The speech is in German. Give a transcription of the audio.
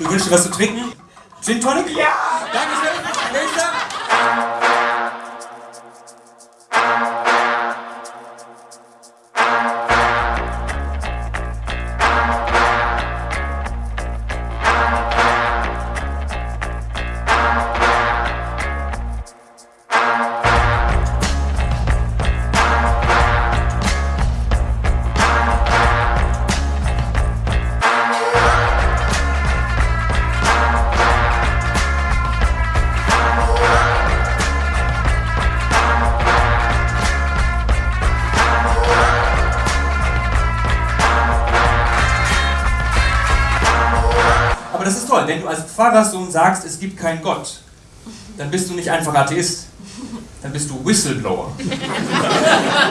Du wünschst dir was zu trinken? Gin Tonic? Ja! Dankeschön. Aber das ist toll, wenn du als Pfarrerssohn sagst, es gibt keinen Gott, dann bist du nicht einfach Atheist, dann bist du Whistleblower.